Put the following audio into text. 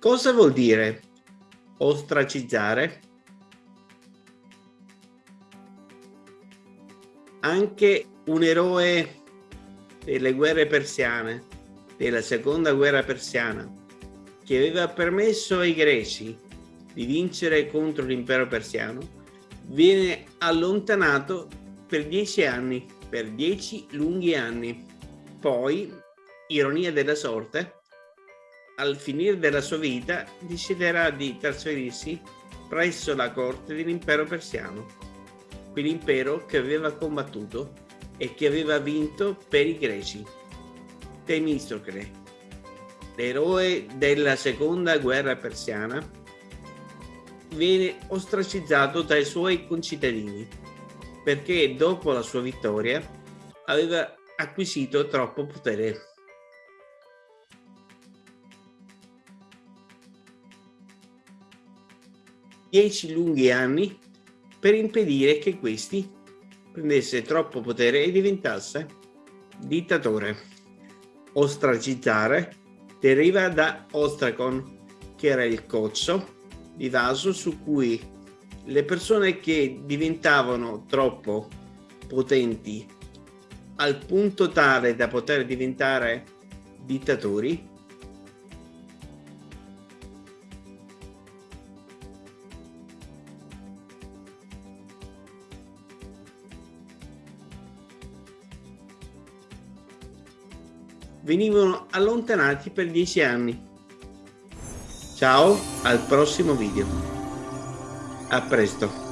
Cosa vuol dire ostracizzare? Anche un eroe delle guerre persiane, della seconda guerra persiana, che aveva permesso ai greci di vincere contro l'impero persiano, viene allontanato per dieci anni, per dieci lunghi anni. Poi, ironia della sorte, al finire della sua vita deciderà di trasferirsi presso la corte dell'impero persiano, quell'impero che aveva combattuto e che aveva vinto per i greci. Temistocle, l'eroe della seconda guerra persiana, viene ostracizzato dai suoi concittadini perché dopo la sua vittoria aveva acquisito troppo potere dieci lunghi anni per impedire che questi prendesse troppo potere e diventasse dittatore. Ostracizzare deriva da ostracon, che era il cozzo di vaso su cui le persone che diventavano troppo potenti al punto tale da poter diventare dittatori venivano allontanati per dieci anni. Ciao, al prossimo video. A presto.